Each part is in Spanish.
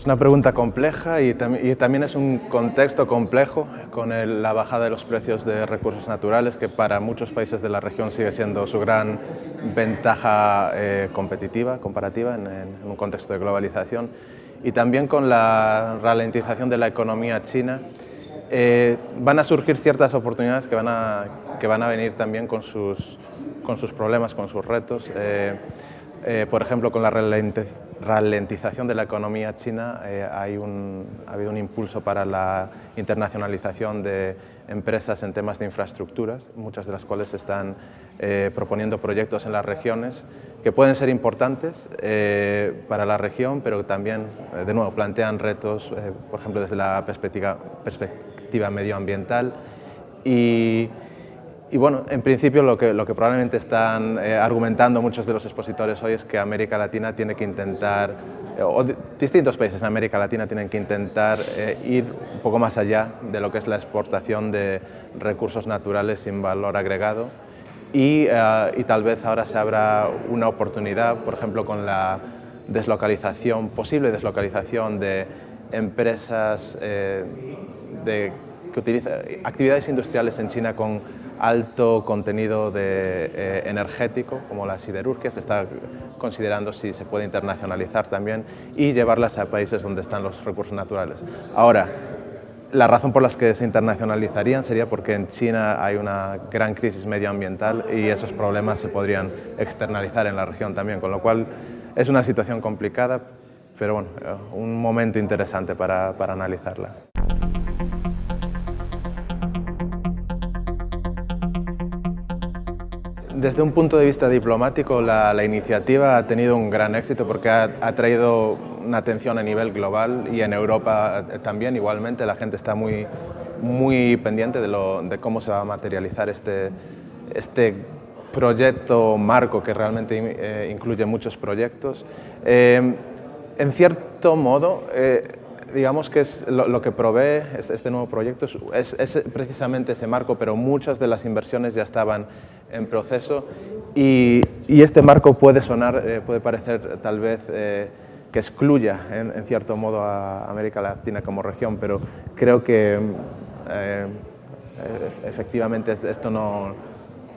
Es una pregunta compleja y, también es un contexto complejo con la bajada de los precios de recursos naturales que para muchos países de la región sigue siendo su gran ventaja eh, competitiva, comparativa en, un contexto de globalización y también con la ralentización de la economía china eh, van a surgir ciertas oportunidades que van a, que van a venir también con sus, con sus problemas, con sus retos. Eh, por ejemplo, con la ralentización ralentización de la economía china eh, hay un, ha habido un impulso para la internacionalización de empresas en temas de infraestructuras, muchas de las cuales están eh, proponiendo proyectos en las regiones que pueden ser importantes eh, para la región, pero también, de nuevo, plantean retos, por ejemplo, desde la perspectiva, perspectiva medioambiental. Y, y bueno, en principio lo que, probablemente están eh, argumentando muchos de los expositores hoy es que América Latina tiene que intentar, eh, o distintos países en América Latina tienen que intentar eh, ir un poco más allá de lo que es la exportación de recursos naturales sin valor agregado. Y, y tal vez ahora se abra una oportunidad, por ejemplo, con la deslocalización, posible deslocalización de empresas de, que utilizan actividades industriales en China con alto contenido de, eh, energético, como la siderurgia, se está considerando si se puede internacionalizar también y llevarlas a países donde están los recursos naturales. Ahora, la razón por la que se internacionalizarían sería porque en China hay una gran crisis medioambiental y esos problemas se podrían externalizar en la región también, con lo cual es una situación complicada, pero bueno, eh, un momento interesante para, para analizarla. Desde un punto de vista diplomático, la, iniciativa ha tenido un gran éxito porque ha, traído una atención a nivel global y en Europa también igualmente. La gente está muy, muy pendiente de, cómo se va a materializar este, este proyecto marco que realmente eh, incluye muchos proyectos. Eh, en cierto modo, eh, digamos que es lo, que provee este, nuevo proyecto es, precisamente ese marco, pero muchas de las inversiones ya estaban en proceso. Y, este marco puede sonar, eh, puede parecer tal vez eh, que excluya en, cierto modo a América Latina como región, pero creo que eh, efectivamente esto no,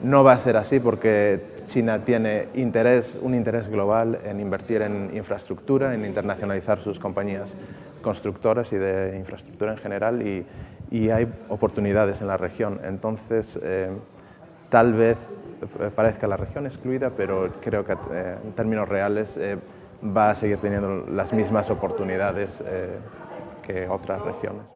no va a ser así porque China tiene un interés global en invertir en infraestructura, en internacionalizar sus compañías constructoras y de infraestructura en general y, hay oportunidades en la región. Entonces, eh, tal vez parezca la región excluida, pero creo que eh, en términos reales eh, va a seguir teniendo las mismas oportunidades que otras regiones.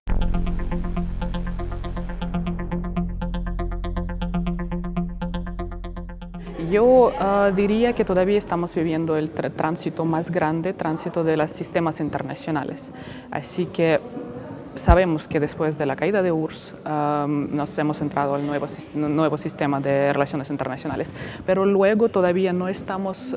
Yo ah, diría que todavía estamos viviendo el tránsito más grande, tránsito de los sistemas internacionales. Así que sabemos que después de la caída de URSS nos hemos entrado al nuevo, nuevo sistema de relaciones internacionales, pero luego todavía no estamos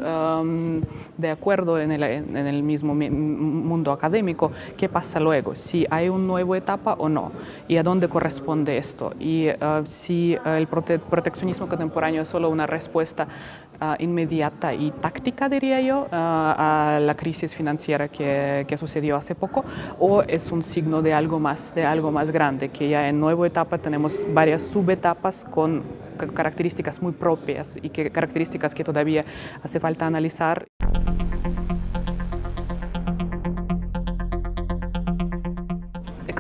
de acuerdo en el, en el, mismo mundo académico. Qué pasa luego, si hay una nueva etapa o no, y a dónde corresponde esto, y ah, si el proteccionismo contemporáneo es solo una respuesta inmediata y táctica, diría yo, ah, a la crisis financiera que, que sucedió hace poco, o es un signo de algo más, de algo más grande, que ya en nueva etapa tenemos varias subetapas con características muy propias y que, características que todavía hace falta analizar.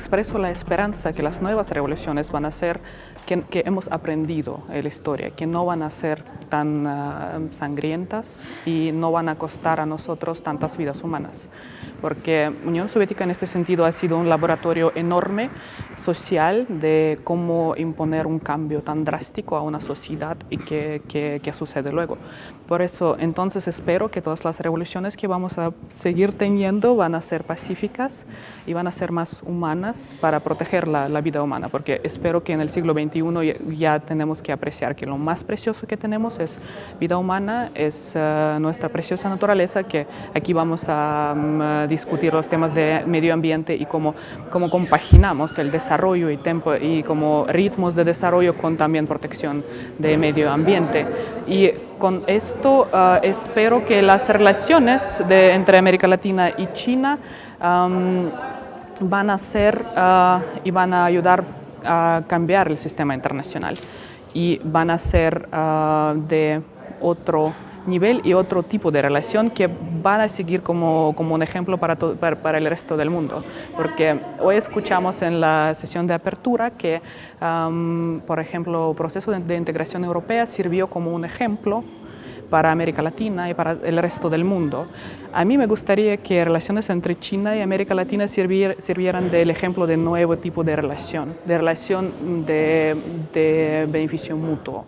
Expreso la esperanza que las nuevas revoluciones van a ser, que, hemos aprendido en la historia, que no van a ser tan ah, sangrientas y no van a costar a nosotros tantas vidas humanas. Porque Unión Soviética en este sentido ha sido un laboratorio enorme social de cómo imponer un cambio tan drástico a una sociedad y qué que, sucede luego. Por eso entonces espero que todas las revoluciones que vamos a seguir teniendo van a ser pacíficas y van a ser más humanas más para proteger la, la, vida humana, porque espero que en el siglo XXI ya, tenemos que apreciar que lo más precioso que tenemos es vida humana, es uh, nuestra preciosa naturaleza, que aquí vamos a um, discutir los temas de medio ambiente y cómo, cómo compaginamos el desarrollo y, tempo, y como ritmos de desarrollo con también protección de medio ambiente. Y con esto uh, espero que las relaciones de, entre América Latina y China um, van a ser uh, y van a ayudar a cambiar el sistema internacional y van a ser uh, de otro nivel y otro tipo de relación que van a seguir como, como un ejemplo para, todo, para, para, el resto del mundo. Porque hoy escuchamos en la sesión de apertura que, um, por ejemplo, el proceso de, de integración europea sirvió como un ejemplo para América Latina y para el resto del mundo. A mí me gustaría que relaciones entre China y América Latina sirvier, sirvieran del ejemplo de nuevo tipo de relación, de relación de beneficio mutuo.